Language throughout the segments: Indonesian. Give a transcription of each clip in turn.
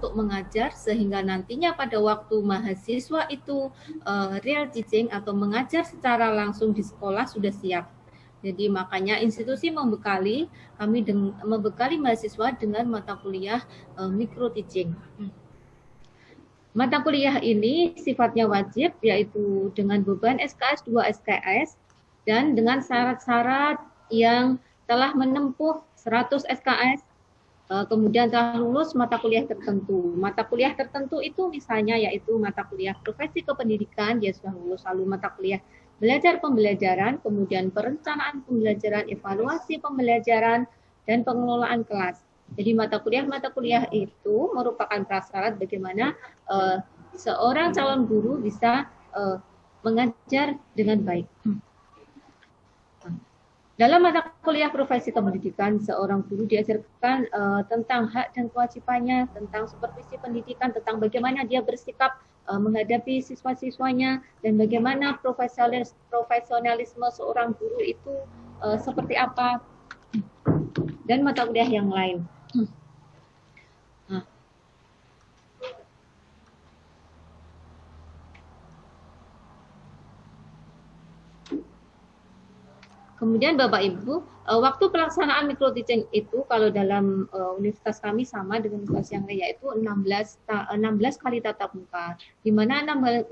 untuk mengajar sehingga nantinya pada waktu mahasiswa itu uh, real teaching atau mengajar secara langsung di sekolah sudah siap. Jadi makanya institusi membekali kami membekali mahasiswa dengan mata kuliah uh, micro teaching. Mata kuliah ini sifatnya wajib yaitu dengan beban SKS 2 SKS dan dengan syarat-syarat yang telah menempuh 100 SKS Eh, kemudian telah lulus mata kuliah tertentu. Mata kuliah tertentu itu misalnya yaitu mata kuliah profesi kependidikan, dia sudah lulus lalu mata kuliah belajar pembelajaran, kemudian perencanaan pembelajaran, evaluasi pembelajaran, dan pengelolaan kelas. Jadi mata kuliah-mata kuliah itu merupakan prasyarat bagaimana uh, seorang calon guru bisa uh, mengajar dengan baik. Dalam mata kuliah profesi pendidikan, seorang guru diajarkan uh, tentang hak dan kewajibannya, tentang supervisi pendidikan, tentang bagaimana dia bersikap uh, menghadapi siswa-siswanya, dan bagaimana profesionalis profesionalisme seorang guru itu uh, seperti apa, dan mata kuliah yang lain. Kemudian Bapak Ibu, uh, waktu pelaksanaan micro teaching itu kalau dalam uh, universitas kami sama dengan universitas yang lain yaitu 16 ta 16 kali tatap muka. Di mana 16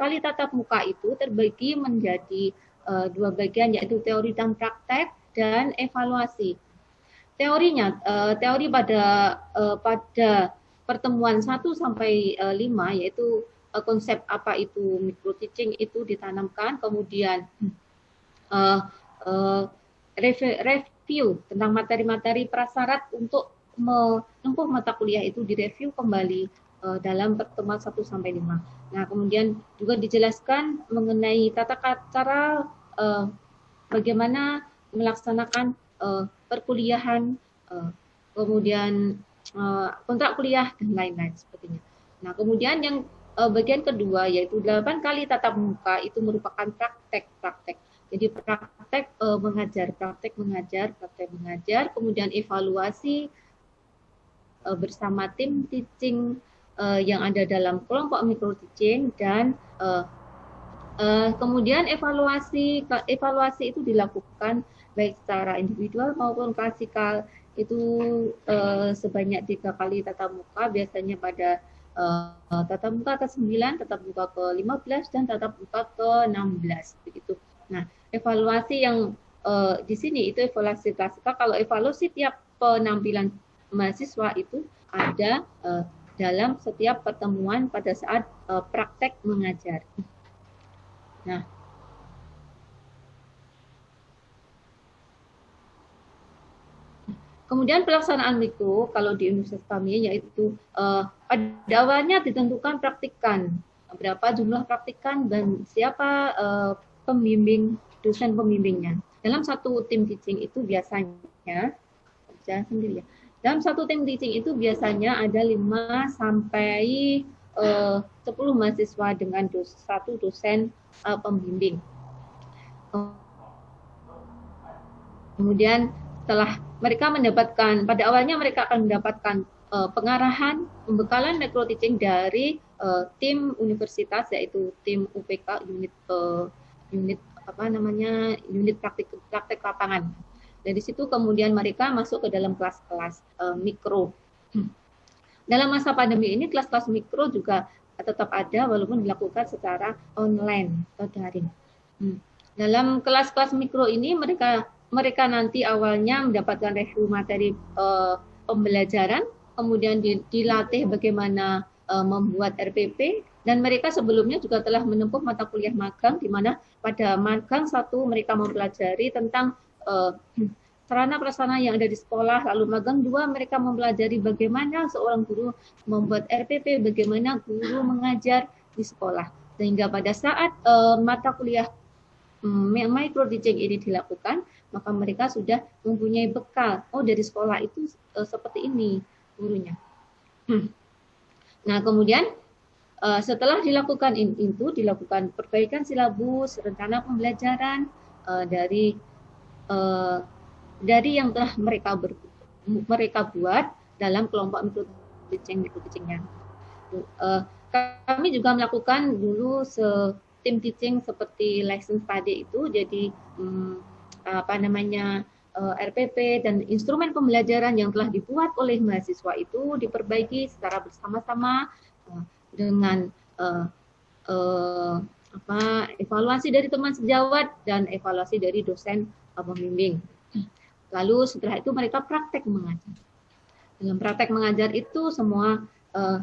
kali tatap muka itu terbagi menjadi dua bagian yaitu teori dan praktek dan evaluasi. Teorinya teori pada pada pertemuan 1 sampai uh, 5 yaitu konsep apa itu micro teaching itu ditanamkan kemudian uh, review tentang materi-materi prasyarat untuk menempuh mata kuliah itu direview kembali uh, dalam pertemuan 1 sampai 5. Nah, kemudian juga dijelaskan mengenai tata cara uh, bagaimana melaksanakan perkuliahan, kemudian kontrak kuliah dan lain-lain sepertinya. Nah, kemudian yang bagian kedua yaitu 8 kali tatap muka itu merupakan praktek-praktek jadi praktek uh, mengajar, praktek mengajar, praktek mengajar, kemudian evaluasi uh, bersama tim teaching uh, yang ada dalam kelompok micro teaching dan uh, uh, kemudian evaluasi evaluasi itu dilakukan baik secara individual maupun klasikal itu uh, sebanyak tiga kali tatap muka biasanya pada uh, tatap muka ke-9, tatap muka ke-15 dan tatap muka ke-16 begitu. Nah, evaluasi yang uh, di sini itu evaluasi klasikal. Kalau evaluasi tiap penampilan mahasiswa itu ada uh, dalam setiap pertemuan pada saat uh, praktek mengajar. Nah, Kemudian pelaksanaan mikro kalau di universitas kami yaitu uh, pada awalnya ditentukan praktikan berapa jumlah praktikan dan siapa uh, pembimbing dosen pembimbingnya. Dalam satu tim teaching itu biasanya saya sendiri ya. Dalam satu tim teaching itu biasanya ada 5 sampai eh, uh, 10 mahasiswa dengan dos, satu dosen uh, pembimbing. Kemudian setelah mereka mendapatkan pada awalnya mereka akan mendapatkan uh, pengarahan pembekalan micro teaching dari uh, tim universitas yaitu tim UPK unit uh, unit apa namanya unit praktik praktek lapangan. Dari situ kemudian mereka masuk ke dalam kelas-kelas uh, mikro. Dalam masa pandemi ini kelas-kelas mikro juga tetap ada walaupun dilakukan secara online atau daring. Hmm. Dalam kelas-kelas mikro ini mereka mereka nanti awalnya mendapatkan review materi uh, pembelajaran, kemudian dilatih bagaimana uh, membuat RPP, dan mereka sebelumnya juga telah menempuh mata kuliah magang di mana pada magang satu mereka mempelajari tentang uh, sarana prasarana yang ada di sekolah, lalu magang dua mereka mempelajari bagaimana seorang guru membuat RPP, bagaimana guru mengajar di sekolah. Sehingga pada saat uh, mata kuliah um, micro teaching ini dilakukan, maka mereka sudah mempunyai bekal. Oh dari sekolah itu seperti ini gurunya. Nah kemudian Uh, setelah dilakukan itu, dilakukan perbaikan silabus, rencana pembelajaran uh, dari uh, dari yang telah mereka ber, mereka buat dalam kelompok mikro teaching mikro teachingnya. Uh, kami juga melakukan dulu se tim teaching seperti lesson study itu jadi um, apa namanya RPP dan instrumen pembelajaran yang telah dibuat oleh mahasiswa itu diperbaiki secara bersama-sama uh, dengan uh, uh, apa evaluasi dari teman sejawat dan evaluasi dari dosen pembimbing. Lalu setelah itu mereka praktek mengajar. Dalam praktek mengajar itu semua uh,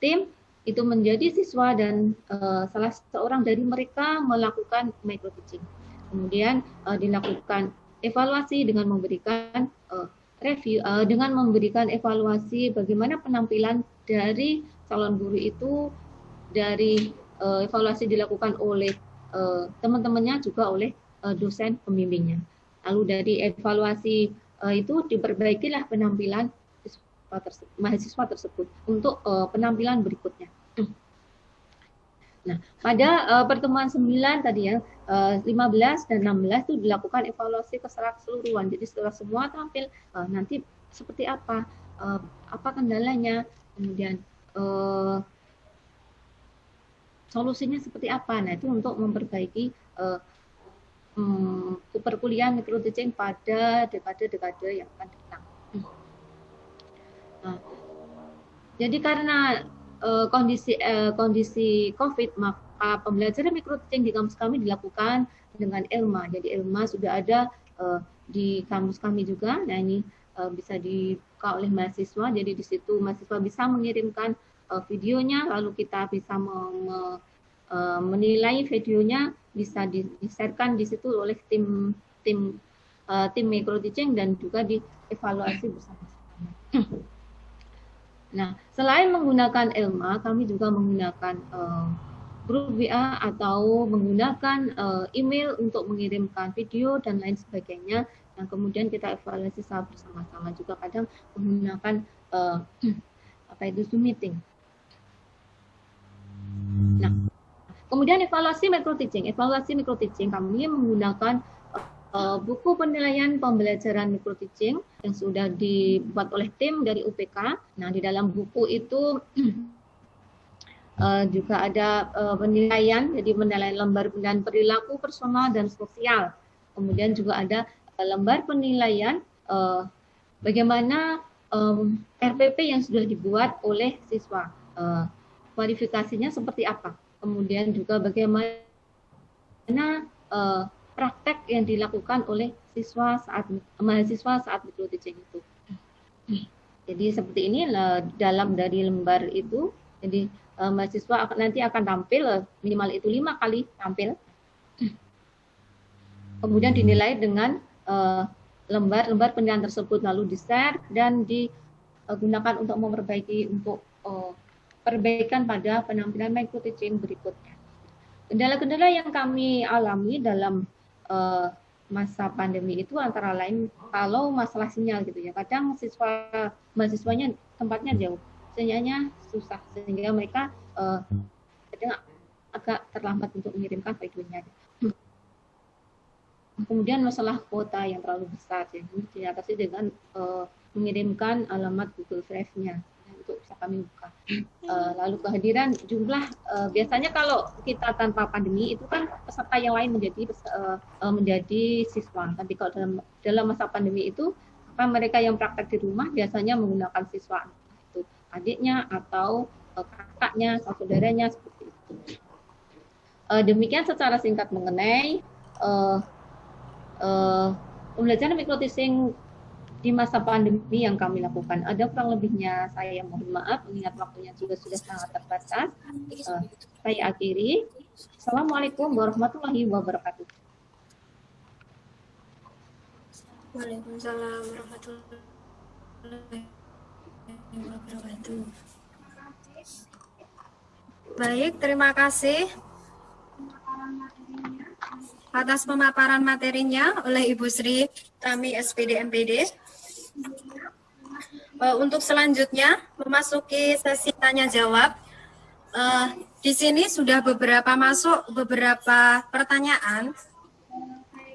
tim itu menjadi siswa dan uh, salah seorang dari mereka melakukan micro teaching. Kemudian uh, dilakukan evaluasi dengan memberikan uh, review uh, dengan memberikan evaluasi bagaimana penampilan dari calon guru itu dari uh, evaluasi dilakukan oleh uh, teman-temannya juga oleh uh, dosen pembimbingnya. Lalu dari evaluasi uh, itu diperbaikilah penampilan mahasiswa tersebut untuk uh, penampilan berikutnya. Nah, pada uh, pertemuan 9 tadi ya, uh, 15 dan 16 itu dilakukan evaluasi keseluruhan. Jadi setelah semua tampil, uh, nanti seperti apa, uh, apa kendalanya, kemudian uh, solusinya seperti apa. Nah, itu untuk memperbaiki uh, um, perkuliahan mikro teaching pada dekade-dekade yang akan datang. Nah, jadi karena uh, kondisi uh, kondisi COVID, maka pembelajaran mikro teaching di kampus kami dilakukan dengan Elma. Jadi Elma sudah ada uh, di kampus kami juga. Nah, ini bisa dibuka oleh mahasiswa. Jadi di situ mahasiswa bisa mengirimkan videonya, lalu kita bisa me, menilai videonya, bisa di-sharekan di situ oleh tim tim tim teaching dan juga dievaluasi bersama-sama. Nah, selain menggunakan Elma, kami juga menggunakan uh, grup WA atau menggunakan uh, email untuk mengirimkan video dan lain sebagainya. Dan kemudian kita evaluasi secara bersama-sama juga kadang menggunakan uh, apa itu Zoom meeting. Nah, kemudian evaluasi micro teaching. Evaluasi micro teaching kami menggunakan uh, buku penilaian pembelajaran micro teaching yang sudah dibuat oleh tim dari UPK. Nah, di dalam buku itu uh, juga ada uh, penilaian, jadi penilaian lembar dan perilaku personal dan sosial. Kemudian juga ada lembar penilaian bagaimana RPP yang sudah dibuat oleh siswa. Kualifikasinya seperti apa? kemudian juga bagaimana praktek yang dilakukan oleh siswa saat mahasiswa saat mikro teaching itu. Jadi seperti ini dalam dari lembar itu, jadi uh, mahasiswa nanti akan tampil minimal itu lima kali tampil, kemudian dinilai dengan lembar-lembar uh, penilaian tersebut lalu di share dan digunakan untuk memperbaiki untuk uh, perbaikan pada penampilan micro teaching berikutnya. Kendala-kendala yang kami alami dalam uh, masa pandemi itu antara lain kalau masalah sinyal gitu ya. Kadang siswa mahasiswanya tempatnya jauh, sinyalnya susah sehingga mereka uh, kadang agak terlambat untuk mengirimkan videonya. Kemudian masalah kuota yang terlalu besar ini diatasi dengan uh, mengirimkan alamat Google Drive-nya untuk bisa kami buka. Uh, lalu kehadiran jumlah uh, biasanya kalau kita tanpa pandemi itu kan peserta yang lain menjadi uh, menjadi siswa. Tapi kalau dalam dalam masa pandemi itu apa mereka yang praktek di rumah biasanya menggunakan siswa itu adiknya atau uh, kakaknya atau saudaranya seperti itu. Uh, demikian secara singkat mengenai uh, uh, pembelajaran mikrotising di masa pandemi yang kami lakukan. Ada kurang lebihnya saya mohon maaf, mengingat waktunya juga sudah sangat terbatas. Uh, saya akhiri. Assalamualaikum warahmatullahi wabarakatuh. Waalaikumsalam warahmatullahi wabarakatuh. Baik, terima kasih atas pemaparan materinya oleh Ibu Sri Tami SPD MPD. Uh, untuk selanjutnya memasuki sesi tanya jawab. Uh, di sini sudah beberapa masuk beberapa pertanyaan.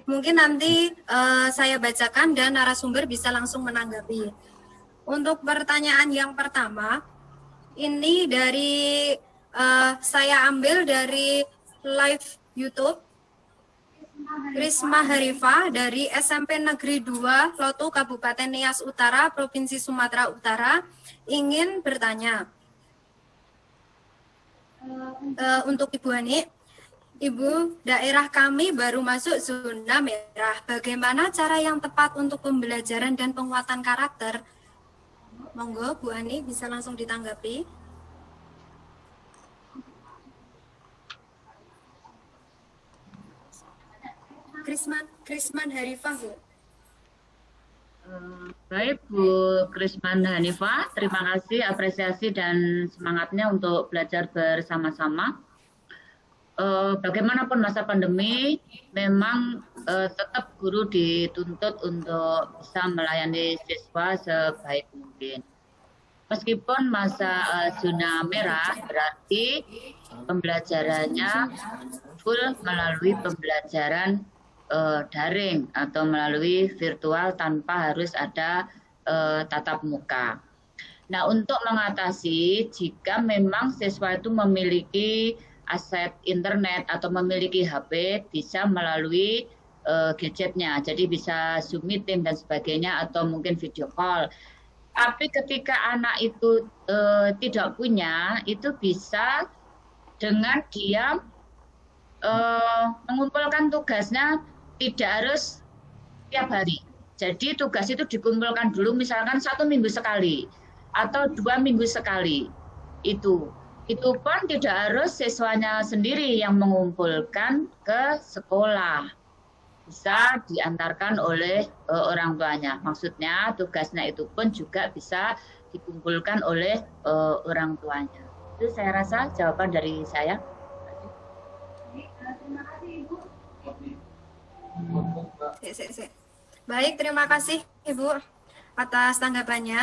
Mungkin nanti uh, saya bacakan dan narasumber bisa langsung menanggapi. Untuk pertanyaan yang pertama, ini dari uh, saya ambil dari live YouTube. Risma Harifa dari SMP Negeri 2 Lotu Kabupaten Nias Utara Provinsi Sumatera Utara ingin bertanya uh, untuk Ibu Hani Ibu, daerah kami baru masuk zona merah. Bagaimana cara yang tepat untuk pembelajaran dan penguatan karakter? Monggo, Bu Ani bisa langsung ditanggapi. Krisman, Krisman Harifah, Bu. Eh, baik Bu Krisman Hanifah, terima kasih apresiasi dan semangatnya untuk belajar bersama-sama uh, bagaimanapun masa pandemi, memang uh, tetap guru dituntut untuk bisa melayani siswa sebaik mungkin. Meskipun masa zona merah berarti pembelajarannya full melalui pembelajaran uh, daring atau melalui virtual tanpa harus ada uh, tatap muka. Nah, untuk mengatasi jika memang siswa itu memiliki aset internet atau memiliki HP bisa melalui uh, gadgetnya. Jadi bisa Zoom meeting dan sebagainya atau mungkin video call. Tapi ketika anak itu uh, tidak punya, itu bisa dengan dia uh, mengumpulkan tugasnya tidak harus tiap hari. Jadi tugas itu dikumpulkan dulu misalkan satu minggu sekali atau dua minggu sekali. Itu itu pun tidak harus siswanya sendiri yang mengumpulkan ke sekolah. Bisa diantarkan oleh uh, orang tuanya. Maksudnya tugasnya itu pun juga bisa dikumpulkan oleh uh, orang tuanya. Itu saya rasa jawaban dari saya. Baik, terima kasih Ibu atas tanggapannya.